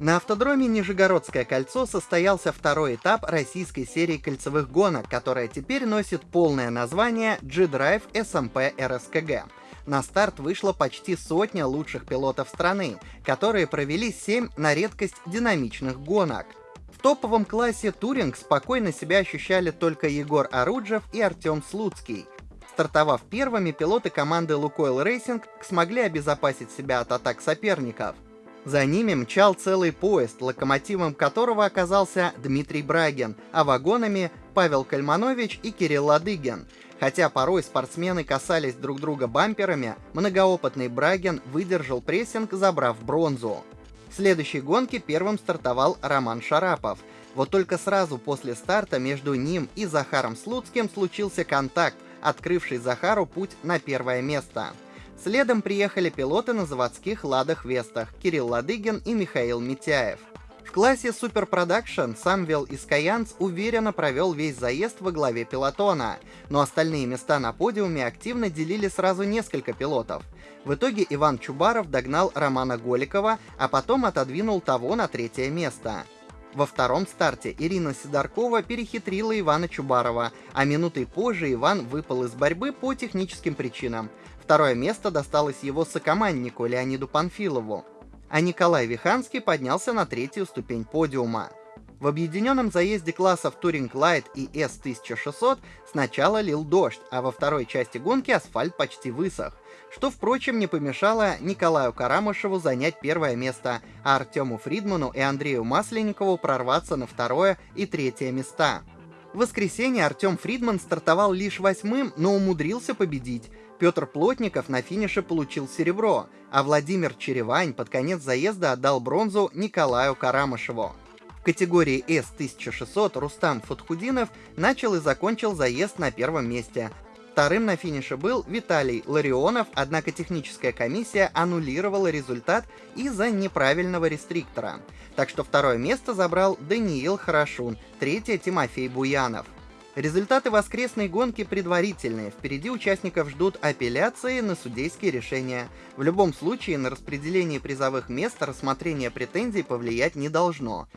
На автодроме Нижегородское кольцо состоялся второй этап российской серии кольцевых гонок, которая теперь носит полное название G-Drive SMP RSKG. На старт вышло почти сотня лучших пилотов страны, которые провели 7 на редкость динамичных гонок. В топовом классе Touring спокойно себя ощущали только Егор Оруджев и Артем Слуцкий. Стартовав первыми, пилоты команды Лукойл Racing смогли обезопасить себя от атак соперников. За ними мчал целый поезд, локомотивом которого оказался Дмитрий Брагин, а вагонами Павел Кальманович и Кирилл Ладыгин. Хотя порой спортсмены касались друг друга бамперами, многоопытный Брагин выдержал прессинг, забрав бронзу. В следующей гонке первым стартовал Роман Шарапов. Вот только сразу после старта между ним и Захаром Слуцким случился контакт, открывший Захару путь на первое место. Следом приехали пилоты на заводских «Ладах Вестах» Кирилл Ладыгин и Михаил Митяев. В классе Super Production Самвел Искаянц уверенно провел весь заезд во главе пилотона, но остальные места на подиуме активно делили сразу несколько пилотов. В итоге Иван Чубаров догнал Романа Голикова, а потом отодвинул того на третье место. Во втором старте Ирина Сидоркова перехитрила Ивана Чубарова, а минутой позже Иван выпал из борьбы по техническим причинам. Второе место досталось его сокоманднику Леониду Панфилову, а Николай Виханский поднялся на третью ступень подиума. В объединенном заезде классов Touring Light и S1600 сначала лил дождь, а во второй части гонки асфальт почти высох, что, впрочем, не помешало Николаю Карамышеву занять первое место, а Артему Фридману и Андрею Масленникову прорваться на второе и третье места. В воскресенье Артем Фридман стартовал лишь восьмым, но умудрился победить. Петр Плотников на финише получил серебро, а Владимир Черевань под конец заезда отдал бронзу Николаю Карамышеву. Категории S1600 Рустам Фатхудинов начал и закончил заезд на первом месте. Вторым на финише был Виталий Ларионов, однако техническая комиссия аннулировала результат из-за неправильного рестриктора. Так что второе место забрал Даниил Хорошун, третье Тимофей Буянов. Результаты воскресной гонки предварительные. Впереди участников ждут апелляции на судейские решения. В любом случае, на распределение призовых мест рассмотрение претензий повлиять не должно.